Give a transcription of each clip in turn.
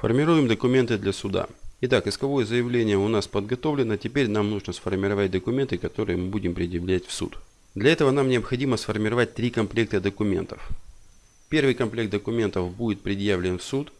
Формируем документы для суда. Итак, исковое заявление у нас подготовлено. Теперь нам нужно сформировать документы, которые мы будем предъявлять в суд. Для этого нам необходимо сформировать три комплекта документов. Первый комплект документов будет предъявлен в суд.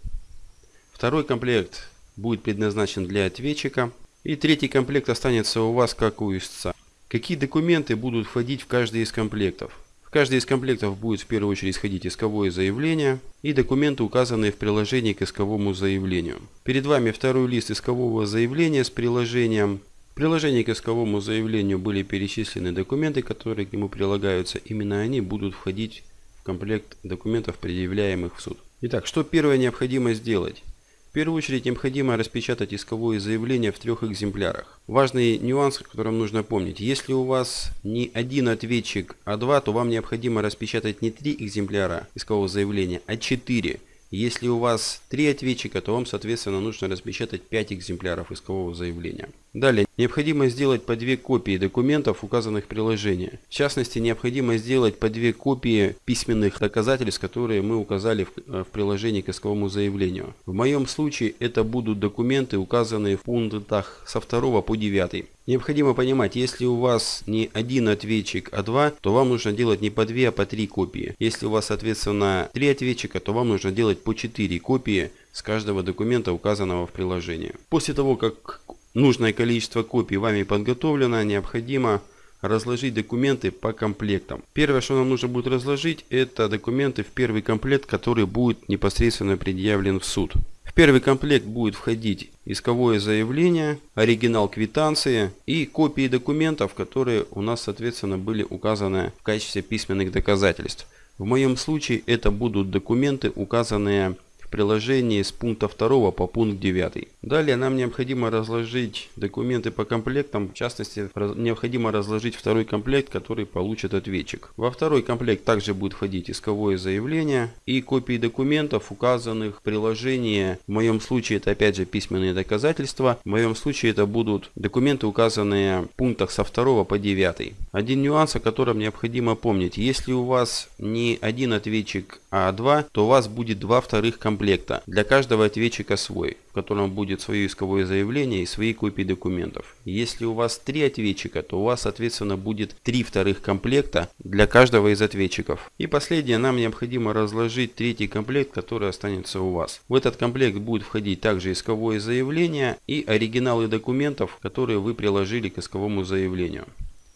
Второй комплект будет предназначен для ответчика. И третий комплект останется у вас как у истца. Какие документы будут входить в каждый из комплектов? Каждый из комплектов будет в первую очередь сходить исковое заявление и документы, указанные в приложении к исковому заявлению. Перед вами второй лист искового заявления с приложением. В приложении к исковому заявлению были перечислены документы, которые к нему прилагаются. Именно они будут входить в комплект документов, предъявляемых в суд. Итак, что первое необходимо сделать? В первую очередь необходимо распечатать исковое заявление в трех экземплярах. Важный нюанс, о котором нужно помнить. Если у вас не один ответчик, а два, то вам необходимо распечатать не три экземпляра искового заявления, а четыре. Если у вас три ответчика, то вам, соответственно, нужно распечатать 5 экземпляров искового заявления. Далее, необходимо сделать по две копии документов, указанных в приложении. В частности, необходимо сделать по две копии письменных доказательств, которые мы указали в, э, в приложении к исковому заявлению. В моем случае это будут документы, указанные в пунктах со 2 по 9. Необходимо понимать, если у вас не один ответчик, а два, то вам нужно делать не по две, а по три копии. Если у вас, соответственно, три ответчика, то вам нужно делать по четыре копии с каждого документа, указанного в приложении. После того, как нужное количество копий вами подготовлено, необходимо разложить документы по комплектам. Первое, что нам нужно будет разложить, это документы в первый комплект, который будет непосредственно предъявлен в суд. В первый комплект будет входить исковое заявление, оригинал квитанции и копии документов, которые у нас соответственно были указаны в качестве письменных доказательств. В моем случае это будут документы, указанные приложении с пункта 2 по пункт 9. Далее нам необходимо разложить документы по комплектам, в частности необходимо разложить второй комплект, который получит ответчик. Во второй комплект также будет входить исковое заявление и копии документов, указанных в приложении. В моем случае это опять же письменные доказательства. В моем случае это будут документы, указанные в пунктах со 2 по 9. Один нюанс, о котором необходимо помнить. Если у вас не один ответчик, а два, то у вас будет два вторых комплекта комплекта. Для каждого ответчика свой, в котором будет свое исковое заявление и свои копии документов. Если у вас три ответчика, то у вас соответственно будет три вторых комплекта для каждого из ответчиков. И последнее, нам необходимо разложить третий комплект, который останется у вас. В этот комплект будет входить также исковое заявление и оригиналы документов, которые вы приложили к исковому заявлению.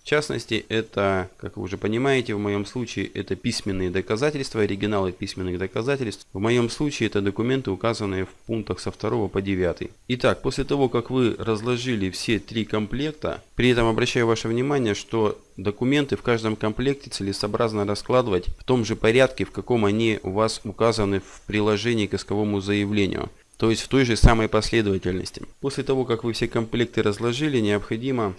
В частности, это, как вы уже понимаете, в моем случае это письменные доказательства, оригиналы письменных доказательств. В моем случае это документы, указанные в пунктах со 2 по 9. Итак, после того, как вы разложили все три комплекта, при этом обращаю ваше внимание, что документы в каждом комплекте целесообразно раскладывать в том же порядке, в каком они у вас указаны в приложении к исковому заявлению. То есть в той же самой последовательности. После того, как вы все комплекты разложили, необходимо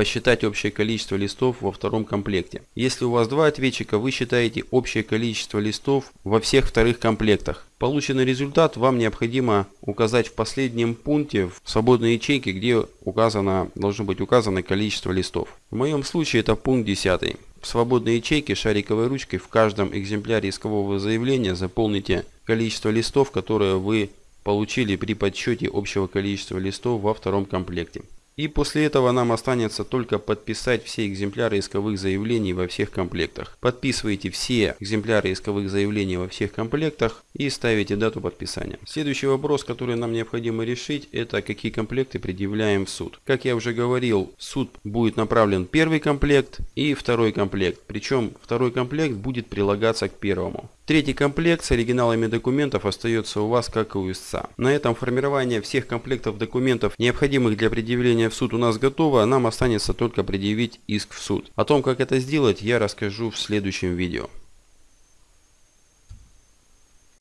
посчитать общее количество листов во втором комплекте. Если у вас два ответчика, вы считаете общее количество листов во всех вторых комплектах. Полученный результат вам необходимо указать в последнем пункте в свободной ячейке, где указано, должно быть указано количество листов. В моем случае это пункт 10. В свободной ячейке шариковой ручкой в каждом экземпляре искового заявления заполните количество листов, которые вы получили при подсчете общего количества листов во втором комплекте. И после этого нам останется только подписать все экземпляры исковых заявлений во всех комплектах. Подписывайте все экземпляры исковых заявлений во всех комплектах и ставите дату подписания. Следующий вопрос, который нам необходимо решить, это какие комплекты предъявляем в суд. Как я уже говорил, в суд будет направлен первый комплект и второй комплект. Причем второй комплект будет прилагаться к первому. Третий комплект с оригиналами документов остается у вас как у истца. На этом формирование всех комплектов документов, необходимых для предъявления в суд у нас готово, нам останется только предъявить иск в суд. О том, как это сделать, я расскажу в следующем видео.